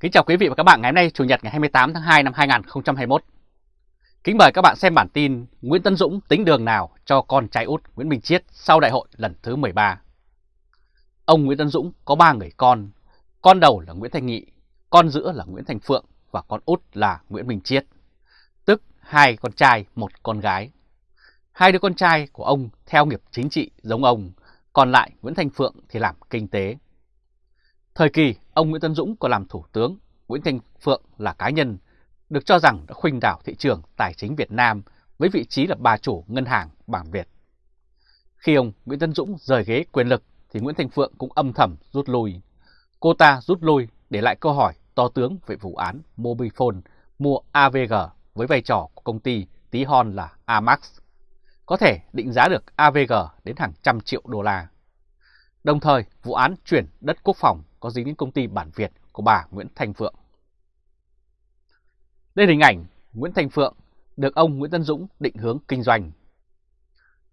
Kính chào quý vị và các bạn ngày hôm nay Chủ nhật ngày 28 tháng 2 năm 2021. Kính mời các bạn xem bản tin Nguyễn Tân Dũng tính đường nào cho con trai út Nguyễn Minh Chiết sau đại hội lần thứ 13. Ông Nguyễn Tân Dũng có 3 người con, con đầu là Nguyễn Thanh Nghị, con giữa là Nguyễn Thành Phượng và con út là Nguyễn Minh Chiết, tức hai con trai, một con gái. Hai đứa con trai của ông theo nghiệp chính trị giống ông, còn lại Nguyễn Thành Phượng thì làm kinh tế. Thời kỳ ông Nguyễn Tân Dũng còn làm thủ tướng, Nguyễn Thành Phượng là cá nhân, được cho rằng đã khuynh đảo thị trường tài chính Việt Nam với vị trí là bà chủ ngân hàng bảng Việt. Khi ông Nguyễn Tân Dũng rời ghế quyền lực thì Nguyễn Thành Phượng cũng âm thầm rút lui. Cô ta rút lui để lại câu hỏi to tướng về vụ án Mobifone mua AVG với vai trò của công ty tí hon là Amax. Có thể định giá được AVG đến hàng trăm triệu đô la. Đồng thời, vụ án chuyển đất quốc phòng có dính đến công ty bản Việt của bà Nguyễn Thanh Phượng. Đây là hình ảnh Nguyễn Thanh Phượng được ông Nguyễn Tân Dũng định hướng kinh doanh.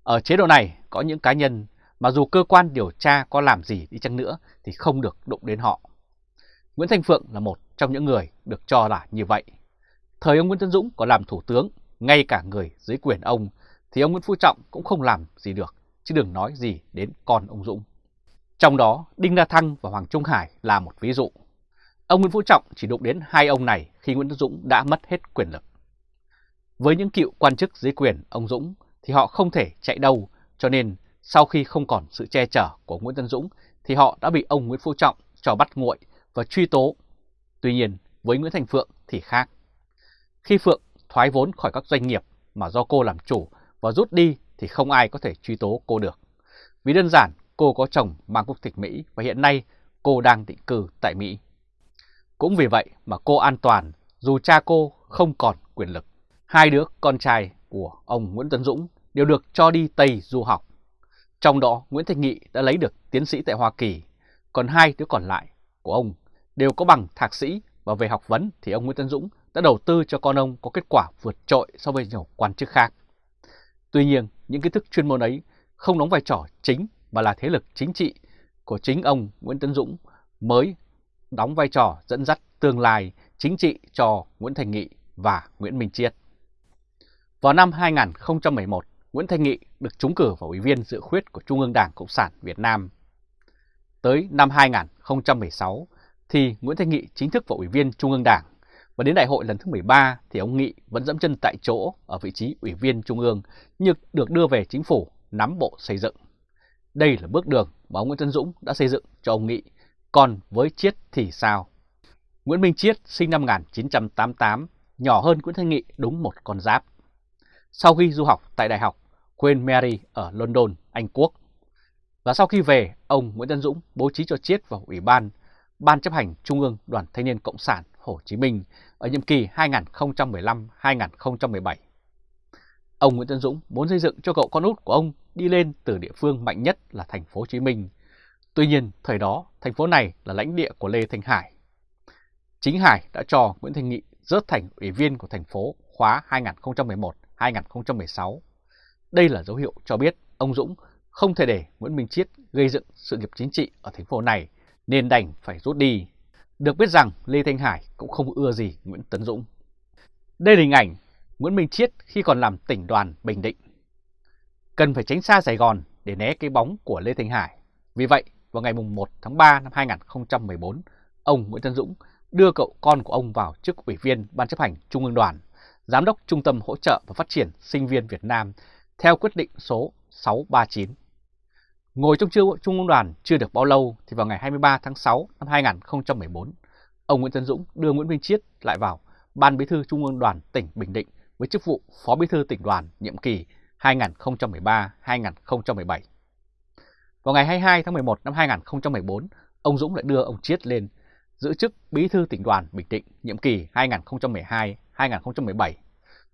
Ở chế độ này có những cá nhân mà dù cơ quan điều tra có làm gì đi chăng nữa thì không được đụng đến họ. Nguyễn Thanh Phượng là một trong những người được cho là như vậy. Thời ông Nguyễn Tân Dũng có làm thủ tướng, ngay cả người dưới quyền ông, thì ông Nguyễn Phú Trọng cũng không làm gì được, chứ đừng nói gì đến con ông Dũng. Trong đó, Đinh La Thăng và Hoàng Trung Hải là một ví dụ. Ông Nguyễn Phú Trọng chỉ đụng đến hai ông này khi Nguyễn Đức Dũng đã mất hết quyền lực. Với những cựu quan chức dưới quyền ông Dũng thì họ không thể chạy đâu, cho nên sau khi không còn sự che chở của Nguyễn Tân Dũng thì họ đã bị ông Nguyễn Phú Trọng cho bắt nguội và truy tố. Tuy nhiên, với Nguyễn Thành Phượng thì khác. Khi Phượng thoái vốn khỏi các doanh nghiệp mà do cô làm chủ và rút đi thì không ai có thể truy tố cô được. Vì đơn giản cô có chồng mang quốc tịch Mỹ và hiện nay cô đang định cư tại Mỹ. Cũng vì vậy mà cô an toàn dù cha cô không còn quyền lực. Hai đứa con trai của ông Nguyễn Tấn Dũng đều được cho đi Tây du học. Trong đó Nguyễn Thanh Nghị đã lấy được tiến sĩ tại Hoa Kỳ, còn hai đứa còn lại của ông đều có bằng thạc sĩ và về học vấn thì ông Nguyễn Tấn Dũng đã đầu tư cho con ông có kết quả vượt trội so với nhiều quan chức khác. Tuy nhiên, những kiến thức chuyên môn ấy không đóng vai trò chính mà là thế lực chính trị của chính ông Nguyễn Tấn Dũng mới đóng vai trò dẫn dắt tương lai chính trị cho Nguyễn Thành Nghị và Nguyễn Minh Chiết. Vào năm 2011, Nguyễn Thành Nghị được trúng cử vào Ủy viên dự khuyết của Trung ương Đảng Cộng sản Việt Nam. Tới năm 2016 thì Nguyễn Thành Nghị chính thức vào Ủy viên Trung ương Đảng và đến đại hội lần thứ 13 thì ông Nghị vẫn dẫm chân tại chỗ ở vị trí Ủy viên Trung ương nhưng được đưa về chính phủ nắm bộ xây dựng. Đây là bước đường mà ông Nguyễn Tân Dũng đã xây dựng cho ông Nghị, còn với Chiết thì sao? Nguyễn Minh Chiết sinh năm 1988, nhỏ hơn Nguyễn Thanh Nghị đúng một con giáp. Sau khi du học tại Đại học Queen Mary ở London, Anh Quốc, và sau khi về, ông Nguyễn Tân Dũng bố trí cho Chiết vào Ủy ban Ban chấp hành Trung ương Đoàn Thanh niên Cộng sản Hồ Chí Minh ở nhiệm kỳ 2015-2017. Ông Nguyễn Tân Dũng muốn xây dựng cho cậu con út của ông đi lên từ địa phương mạnh nhất là thành phố Hồ Chí Minh. Tuy nhiên, thời đó, thành phố này là lãnh địa của Lê Thanh Hải. Chính Hải đã cho Nguyễn Thanh Nghị rớt thành ủy viên của thành phố khóa 2011-2016. Đây là dấu hiệu cho biết ông Dũng không thể để Nguyễn Minh Chiết gây dựng sự nghiệp chính trị ở thành phố này nên đành phải rút đi. Được biết rằng Lê Thanh Hải cũng không ưa gì Nguyễn Tấn Dũng. Đây là hình ảnh Nguyễn Minh Chiết khi còn làm tỉnh đoàn Bình Định. Cần phải tránh xa Sài Gòn để né cái bóng của Lê Thanh Hải. Vì vậy, vào ngày 1 tháng 3 năm 2014, ông Nguyễn Tân Dũng đưa cậu con của ông vào chức ủy viên Ban chấp hành Trung ương đoàn, Giám đốc Trung tâm Hỗ trợ và Phát triển Sinh viên Việt Nam theo quyết định số 639. Ngồi trong Trung ương đoàn chưa được bao lâu thì vào ngày 23 tháng 6 năm 2014, ông Nguyễn Tân Dũng đưa Nguyễn Minh Chiết lại vào Ban Bí thư Trung ương đoàn tỉnh Bình Định với chức vụ Phó Bí thư tỉnh đoàn nhiệm kỳ 2013-2017. Vào ngày 22 tháng 11 năm 2014, ông Dũng lại đưa ông Chiết lên giữ chức Bí thư tỉnh đoàn Bình Định nhiệm kỳ 2012-2017.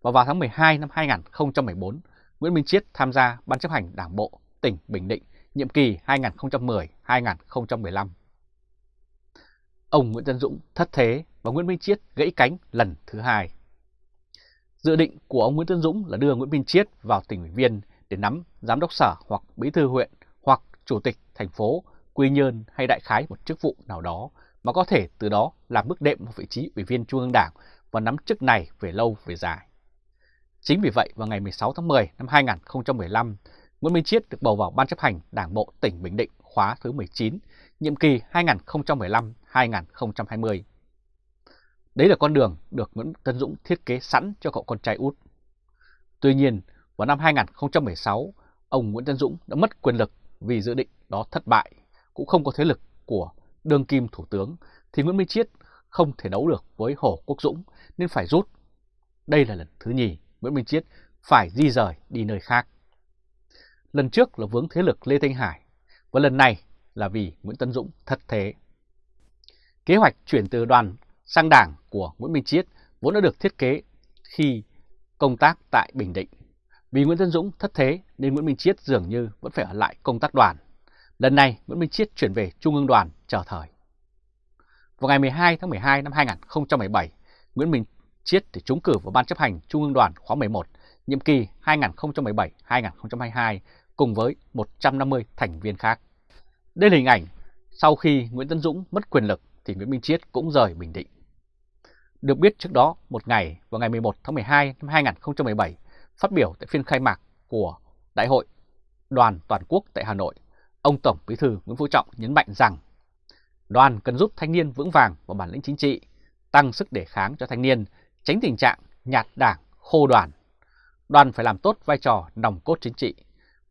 Và vào tháng 12 năm 2014, Nguyễn Minh Chiết tham gia Ban chấp hành Đảng bộ tỉnh Bình Định nhiệm kỳ 2010-2015. Ông Nguyễn Tân Dũng thất thế và Nguyễn Minh Chiết gãy cánh lần thứ hai. Dự định của ông Nguyễn Tân Dũng là đưa Nguyễn Minh Chiết vào tỉnh ủy viên để nắm giám đốc sở hoặc bí thư huyện hoặc chủ tịch thành phố, quy nhơn hay đại khái một chức vụ nào đó mà có thể từ đó làm bước đệm một vị trí ủy viên Trung ương Đảng và nắm chức này về lâu về dài. Chính vì vậy, vào ngày 16 tháng 10 năm 2015, Nguyễn Minh Chiết được bầu vào Ban chấp hành Đảng bộ tỉnh Bình Định khóa thứ 19, nhiệm kỳ 2015-2020. Đấy là con đường được Nguyễn Tân Dũng thiết kế sẵn cho cậu con trai út. Tuy nhiên, vào năm 2016, ông Nguyễn Tân Dũng đã mất quyền lực vì dự định đó thất bại, cũng không có thế lực của đương kim thủ tướng, thì Nguyễn Minh Chiết không thể đấu được với Hồ Quốc Dũng nên phải rút. Đây là lần thứ nhì Nguyễn Minh Chiết phải di rời đi nơi khác. Lần trước là vướng thế lực Lê Thanh Hải, và lần này là vì Nguyễn Tân Dũng thất thế. Kế hoạch chuyển từ đoàn sang đảng của Nguyễn Minh Chiết vốn đã được thiết kế khi công tác tại Bình Định. Vì Nguyễn Tân Dũng thất thế nên Nguyễn Minh Chiết dường như vẫn phải ở lại công tác đoàn. Lần này Nguyễn Minh Chiết chuyển về Trung ương đoàn chờ thời. Vào ngày 12 tháng 12 năm 2017, Nguyễn Minh Chiết thì trúng cử vào Ban chấp hành Trung ương đoàn khóa 11, nhiệm kỳ 2017-2022 cùng với 150 thành viên khác. Đây là hình ảnh sau khi Nguyễn Tân Dũng mất quyền lực thì Nguyễn Minh Chiết cũng rời Bình Định. Được biết trước đó, một ngày vào ngày 11 tháng 12 năm 2017, phát biểu tại phiên khai mạc của Đại hội Đoàn Toàn quốc tại Hà Nội, ông Tổng Bí thư Nguyễn Phú Trọng nhấn mạnh rằng đoàn cần giúp thanh niên vững vàng và bản lĩnh chính trị, tăng sức đề kháng cho thanh niên, tránh tình trạng nhạt đảng, khô đoàn. Đoàn phải làm tốt vai trò nòng cốt chính trị,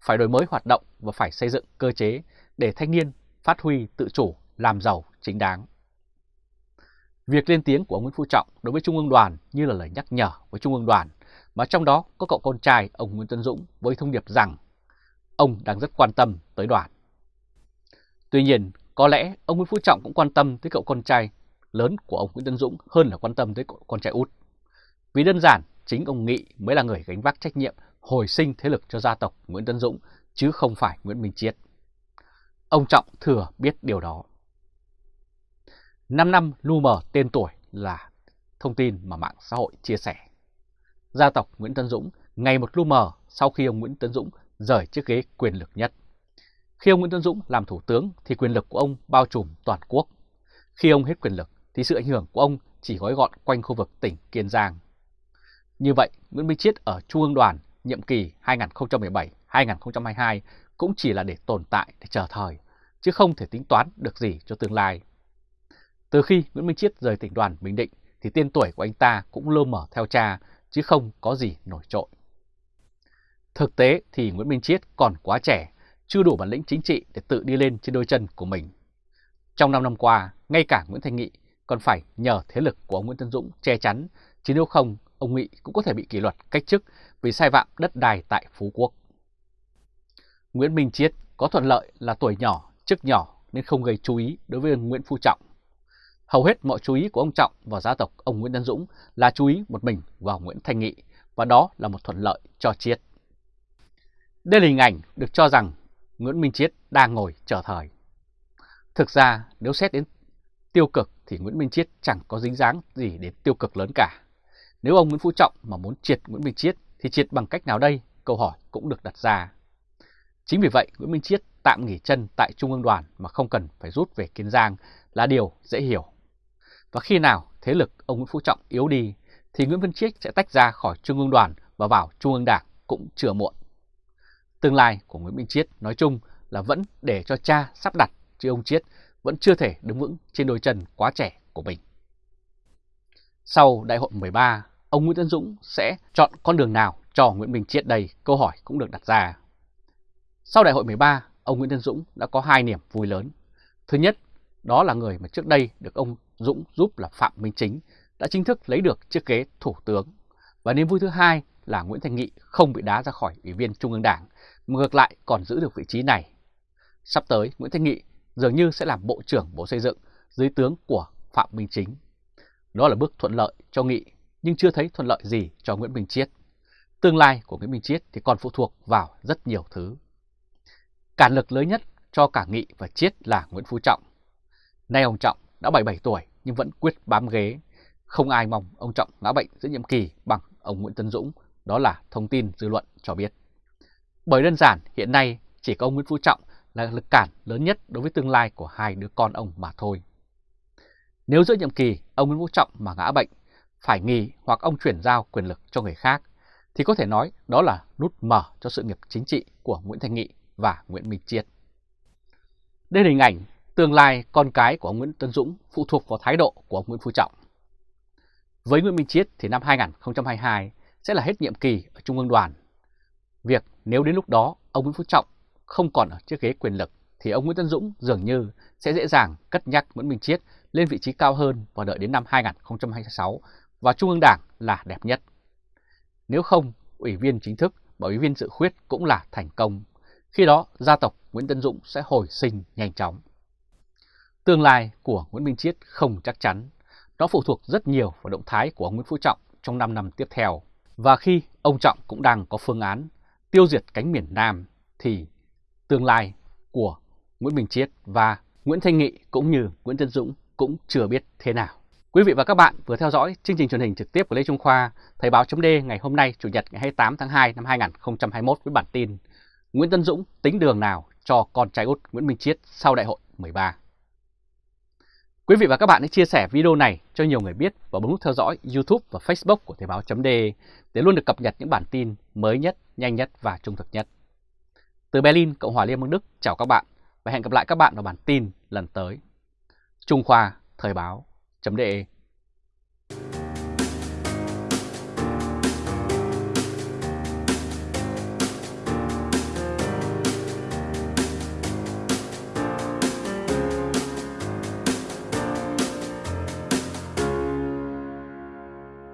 phải đổi mới hoạt động và phải xây dựng cơ chế để thanh niên phát huy tự chủ, làm giàu chính đáng. Việc lên tiếng của ông Nguyễn Phú Trọng đối với Trung ương đoàn như là lời nhắc nhở với Trung ương đoàn, mà trong đó có cậu con trai ông Nguyễn Tân Dũng với thông điệp rằng ông đang rất quan tâm tới đoàn. Tuy nhiên, có lẽ ông Nguyễn Phú Trọng cũng quan tâm tới cậu con trai lớn của ông Nguyễn Tân Dũng hơn là quan tâm tới cậu con trai út. Vì đơn giản, chính ông Nghị mới là người gánh vác trách nhiệm hồi sinh thế lực cho gia tộc Nguyễn Tân Dũng, chứ không phải Nguyễn Minh Chiết. Ông Trọng thừa biết điều đó. 5 năm lu mờ tên tuổi là thông tin mà mạng xã hội chia sẻ. Gia tộc Nguyễn tấn Dũng ngày một lu mờ sau khi ông Nguyễn tấn Dũng rời chiếc ghế quyền lực nhất. Khi ông Nguyễn tấn Dũng làm thủ tướng thì quyền lực của ông bao trùm toàn quốc. Khi ông hết quyền lực thì sự ảnh hưởng của ông chỉ gói gọn quanh khu vực tỉnh Kiên Giang. Như vậy, Nguyễn Minh Chiết ở Trung ương đoàn nhiệm kỳ 2017-2022 cũng chỉ là để tồn tại để chờ thời, chứ không thể tính toán được gì cho tương lai. Từ khi Nguyễn Minh Chiết rời tỉnh đoàn Bình Định thì tên tuổi của anh ta cũng lơ mở theo cha chứ không có gì nổi trội. Thực tế thì Nguyễn Minh Chiết còn quá trẻ, chưa đủ bản lĩnh chính trị để tự đi lên trên đôi chân của mình. Trong 5 năm qua, ngay cả Nguyễn Thanh Nghị còn phải nhờ thế lực của ông Nguyễn Tân Dũng che chắn, chứ nếu không, ông Nghị cũng có thể bị kỷ luật cách chức vì sai phạm đất đai tại Phú Quốc. Nguyễn Minh Chiết có thuận lợi là tuổi nhỏ, chức nhỏ nên không gây chú ý đối với Nguyễn Phú Trọng. Hầu hết mọi chú ý của ông Trọng và gia tộc ông Nguyễn Tân Dũng là chú ý một mình vào Nguyễn Thanh Nghị, và đó là một thuận lợi cho Chiết. Đây là hình ảnh được cho rằng Nguyễn Minh Chiết đang ngồi chờ thời. Thực ra, nếu xét đến tiêu cực thì Nguyễn Minh Chiết chẳng có dính dáng gì đến tiêu cực lớn cả. Nếu ông Nguyễn Phú Trọng mà muốn triệt Nguyễn Minh Chiết thì triệt bằng cách nào đây? Câu hỏi cũng được đặt ra. Chính vì vậy, Nguyễn Minh Chiết tạm nghỉ chân tại Trung ương đoàn mà không cần phải rút về Kiên Giang là điều dễ hiểu. Và khi nào thế lực ông Nguyễn Phú Trọng yếu đi thì Nguyễn Văn Chiết sẽ tách ra khỏi Trung ương đoàn và vào Trung ương đảng cũng chưa muộn. Tương lai của Nguyễn Minh Chiết nói chung là vẫn để cho cha sắp đặt chứ ông Chiết vẫn chưa thể đứng vững trên đôi chân quá trẻ của mình. Sau đại hội 13, ông Nguyễn Tân Dũng sẽ chọn con đường nào cho Nguyễn Minh Chiết đây? Câu hỏi cũng được đặt ra. Sau đại hội 13, ông Nguyễn Tân Dũng đã có hai niềm vui lớn. Thứ nhất, đó là người mà trước đây được ông Dũng giúp là Phạm Minh Chính đã chính thức lấy được chiếc ghế thủ tướng. Và niềm vui thứ hai là Nguyễn Thành Nghị không bị đá ra khỏi Ủy viên Trung ương Đảng, mà ngược lại còn giữ được vị trí này. Sắp tới, Nguyễn Thành Nghị dường như sẽ làm Bộ trưởng Bộ Xây dựng dưới tướng của Phạm Minh Chính. Đó là bước thuận lợi cho Nghị, nhưng chưa thấy thuận lợi gì cho Nguyễn Minh Chiết. Tương lai của Nguyễn Minh Chiết thì còn phụ thuộc vào rất nhiều thứ. Cản lực lớn nhất cho cả Nghị và Chiết là Nguyễn Phú Trọng. Nay ông Trọng đã 77 tuổi nhưng vẫn quyết bám ghế. Không ai mong ông Trọng ngã bệnh giữa nhiệm kỳ bằng ông Nguyễn Tân Dũng, đó là thông tin dư luận cho biết. Bởi đơn giản hiện nay chỉ có ông Nguyễn Phú Trọng là lực cản lớn nhất đối với tương lai của hai đứa con ông mà thôi. Nếu giữa nhiệm kỳ ông Nguyễn Phú Trọng mà ngã bệnh, phải nghỉ hoặc ông chuyển giao quyền lực cho người khác, thì có thể nói đó là nút mở cho sự nghiệp chính trị của Nguyễn Thanh Nghị và Nguyễn Minh Chiết. Đây là hình ảnh tương lai con cái của ông Nguyễn Tân Dũng phụ thuộc vào thái độ của ông Nguyễn Phú Trọng. Với Nguyễn Minh Chiết thì năm 2022 sẽ là hết nhiệm kỳ ở Trung ương đoàn. Việc nếu đến lúc đó ông Nguyễn Phú Trọng không còn ở chiếc ghế quyền lực thì ông Nguyễn Tân Dũng dường như sẽ dễ dàng cất nhắc Nguyễn Minh Chiết lên vị trí cao hơn và đợi đến năm 2026 và Trung ương Đảng là đẹp nhất. Nếu không, ủy viên chính thức và ủy viên dự khuyết cũng là thành công. Khi đó, gia tộc Nguyễn Tân Dũng sẽ hồi sinh nhanh chóng. Tương lai của Nguyễn Minh Chiết không chắc chắn. Nó phụ thuộc rất nhiều vào động thái của ông Nguyễn Phú Trọng trong 5 năm tiếp theo. Và khi ông Trọng cũng đang có phương án tiêu diệt cánh miền Nam thì tương lai của Nguyễn Minh Chiết và Nguyễn Thanh Nghị cũng như Nguyễn Tân Dũng cũng chưa biết thế nào. Quý vị và các bạn vừa theo dõi chương trình truyền hình trực tiếp của Lê Trung Khoa, Thời báo chấm ngày hôm nay Chủ nhật ngày 28 tháng 2 năm 2021 với bản tin Nguyễn Tân Dũng tính đường nào cho con trai út Nguyễn Minh Chiết sau đại hội 13. Quý vị và các bạn hãy chia sẻ video này cho nhiều người biết và bấm nút theo dõi YouTube và Facebook của Thời báo .de để luôn được cập nhật những bản tin mới nhất, nhanh nhất và trung thực nhất. Từ Berlin, Cộng hòa Liên bang Đức, chào các bạn và hẹn gặp lại các bạn vào bản tin lần tới. Trung Khoa, Thời Báo .de.